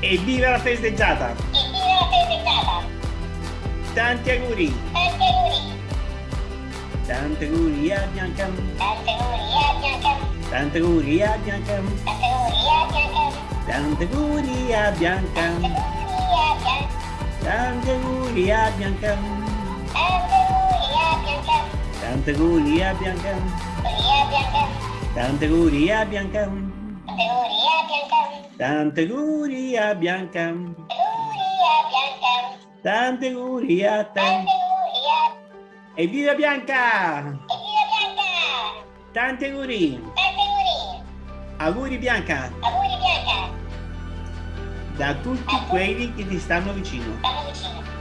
Evviva la festeggiata! Evviva la festeggiata! Tanti auguri! Tanti auguri! Tanti auguri a Bianca! Tanti auguri a Bianca! Tanti auguri a Bianca! Tanti auguri a Bianca! Tanti auguri a Bianca! Tanti auguri a Bianca! Tanti auguri a Bianca! Tanti auguri a Bianca! Tanti auguri a Tanti auguri a Bianca! Bianca! Tanti auguri a te! Tanti auguri a... Evviva Bianca! Evviva Bianca! Tanti auguri! Tanti auguri! Auguri Bianca! Auguri Bianca! Da tutti quelli che ti stanno vicino. Stanno vicino.